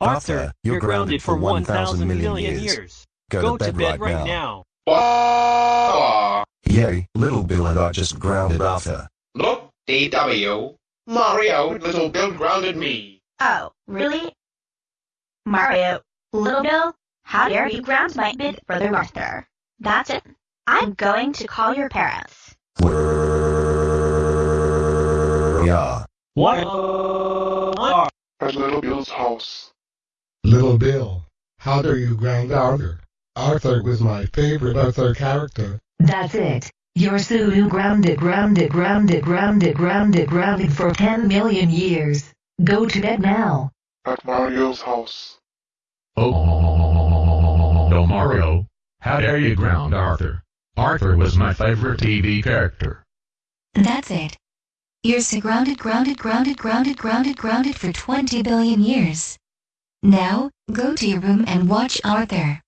Arthur, you're grounded for 1,000 million years. Go to bed right now. Wow. Yay, Little Bill and I just grounded Arthur. Look, DW. Mario, Little Bill grounded me. Oh, really? Mario, Little Bill, how dare you ground my big brother Arthur? That's it. I'm going to call your parents. Yeah. What? At Little Bill's house. Little Bill, how dare you ground Arthur? Arthur was my favorite Arthur character. That's it. You're Sulu grounded, grounded, grounded, grounded, grounded, grounded for 10 million years. Go to bed now. At Mario's house. Oh, no, Mario. How dare you ground Arthur? Arthur was my favorite TV character. That's it. You're so grounded, grounded, grounded, grounded, grounded, grounded for 20 billion years. Now, go to your room and watch Arthur.